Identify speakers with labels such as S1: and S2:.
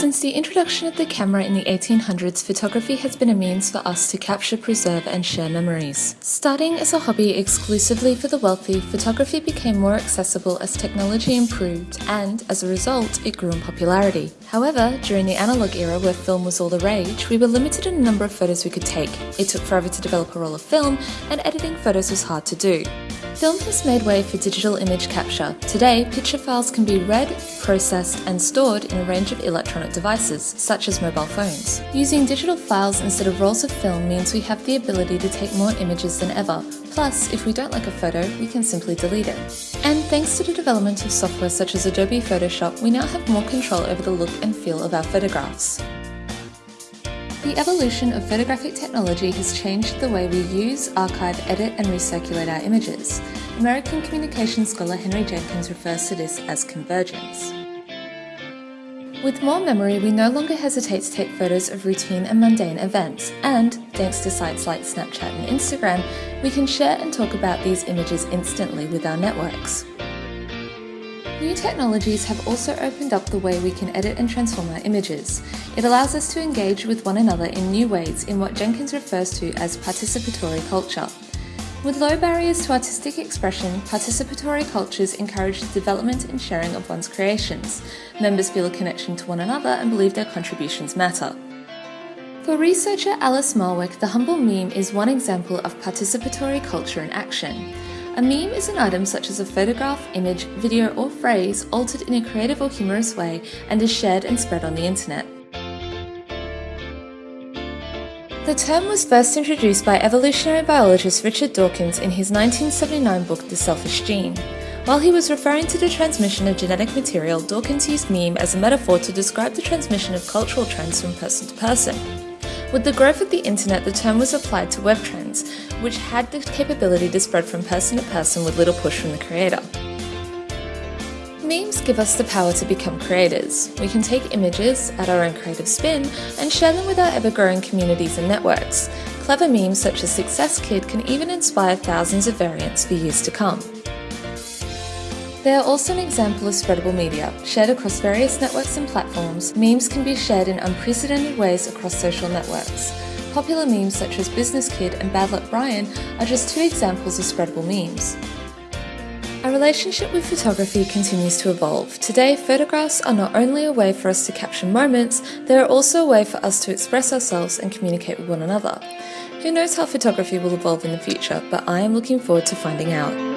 S1: Since the introduction of the camera in the 1800s, photography has been a means for us to capture, preserve, and share memories. Starting as a hobby exclusively for the wealthy, photography became more accessible as technology improved, and as a result, it grew in popularity. However, during the analog era where film was all the rage, we were limited in the number of photos we could take. It took forever to develop a roll of film, and editing photos was hard to do. Film has made way for digital image capture. Today, picture files can be read, processed, and stored in a range of electronic devices, such as mobile phones. Using digital files instead of rolls of film means we have the ability to take more images than ever. Plus, if we don't like a photo, we can simply delete it. And thanks to the development of software such as Adobe Photoshop, we now have more control over the look and feel of our photographs. The evolution of photographic technology has changed the way we use, archive, edit and recirculate our images. American communication scholar Henry Jenkins refers to this as convergence. With more memory, we no longer hesitate to take photos of routine and mundane events, and, thanks to sites like Snapchat and Instagram, we can share and talk about these images instantly with our networks. New technologies have also opened up the way we can edit and transform our images. It allows us to engage with one another in new ways in what Jenkins refers to as participatory culture. With low barriers to artistic expression, participatory cultures encourage the development and sharing of one's creations. Members feel a connection to one another and believe their contributions matter. For researcher Alice Marwick, the humble meme is one example of participatory culture in action. A meme is an item such as a photograph, image, video or phrase altered in a creative or humorous way and is shared and spread on the internet. The term was first introduced by evolutionary biologist Richard Dawkins in his 1979 book The Selfish Gene. While he was referring to the transmission of genetic material, Dawkins used meme as a metaphor to describe the transmission of cultural trends from person to person. With the growth of the internet, the term was applied to web trends, which had the capability to spread from person to person with little push from the creator. Memes give us the power to become creators. We can take images, add our own creative spin, and share them with our ever-growing communities and networks. Clever memes such as Success Kid can even inspire thousands of variants for years to come. They are also an example of spreadable media. Shared across various networks and platforms, memes can be shared in unprecedented ways across social networks. Popular memes such as Business Kid and Bad Luck Brian are just two examples of spreadable memes. Our relationship with photography continues to evolve. Today, photographs are not only a way for us to capture moments, they are also a way for us to express ourselves and communicate with one another. Who knows how photography will evolve in the future, but I am looking forward to finding out.